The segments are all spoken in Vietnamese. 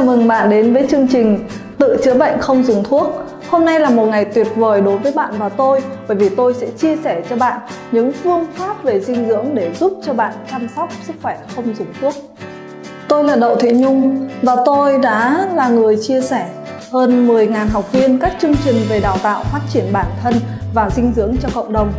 chào mừng bạn đến với chương trình Tự chữa bệnh không dùng thuốc. Hôm nay là một ngày tuyệt vời đối với bạn và tôi bởi vì tôi sẽ chia sẻ cho bạn những phương pháp về dinh dưỡng để giúp cho bạn chăm sóc sức khỏe không dùng thuốc. Tôi là Đậu Thị Nhung và tôi đã là người chia sẻ hơn 10.000 học viên các chương trình về đào tạo phát triển bản thân và dinh dưỡng cho cộng đồng.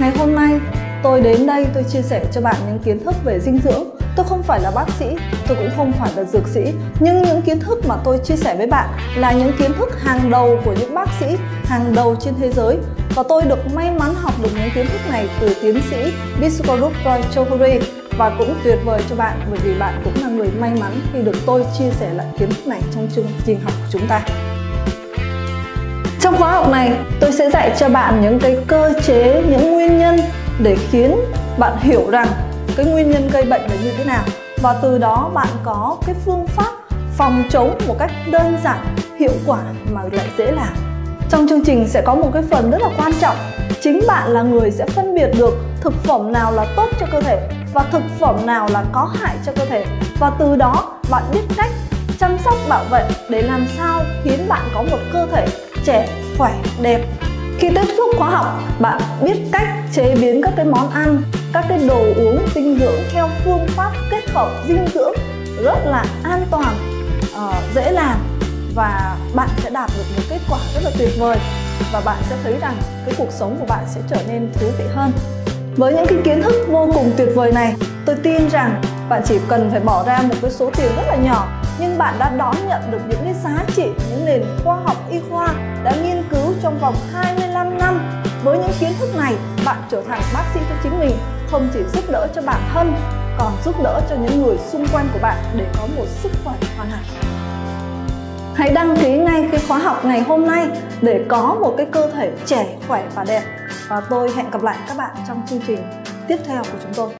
Ngày hôm nay, tôi đến đây tôi chia sẻ cho bạn những kiến thức về dinh dưỡng Tôi không phải là bác sĩ, tôi cũng không phải là dược sĩ Nhưng những kiến thức mà tôi chia sẻ với bạn là những kiến thức hàng đầu của những bác sĩ hàng đầu trên thế giới. Và tôi được may mắn học được những kiến thức này từ tiến sĩ biswarup Roy Choudhury. Và cũng tuyệt vời cho bạn bởi vì bạn cũng là người may mắn khi được tôi chia sẻ lại kiến thức này trong chương trình học của chúng ta. Trong khóa học này, tôi sẽ dạy cho bạn những cái cơ chế, những nguyên nhân để khiến bạn hiểu rằng cái nguyên nhân gây bệnh là như thế nào và từ đó bạn có cái phương pháp phòng chống một cách đơn giản, hiệu quả mà lại dễ làm. Trong chương trình sẽ có một cái phần rất là quan trọng. Chính bạn là người sẽ phân biệt được thực phẩm nào là tốt cho cơ thể và thực phẩm nào là có hại cho cơ thể. Và từ đó bạn biết cách chăm sóc bảo vệ để làm sao khiến bạn có một cơ thể trẻ, khỏe, đẹp khi tiếp xúc khóa học, bạn biết cách chế biến các cái món ăn, các cái đồ uống dinh dưỡng theo phương pháp kết hợp dinh dưỡng rất là an toàn, uh, dễ làm và bạn sẽ đạt được một kết quả rất là tuyệt vời và bạn sẽ thấy rằng cái cuộc sống của bạn sẽ trở nên thú vị hơn. Với những cái kiến thức vô cùng tuyệt vời này, tôi tin rằng bạn chỉ cần phải bỏ ra một cái số tiền rất là nhỏ nhưng bạn đã đón nhận được những cái giá trị, những nền khoa học y khoa đã nghiên cứu trong vòng 25 năm. Với những kiến thức này, bạn trở thành bác sĩ cho chính mình, không chỉ giúp đỡ cho bản thân, còn giúp đỡ cho những người xung quanh của bạn để có một sức khỏe hoàn hảo. Hãy đăng ký ngay cái khóa học ngày hôm nay để có một cái cơ thể trẻ, khỏe và đẹp. Và tôi hẹn gặp lại các bạn trong chương trình tiếp theo của chúng tôi.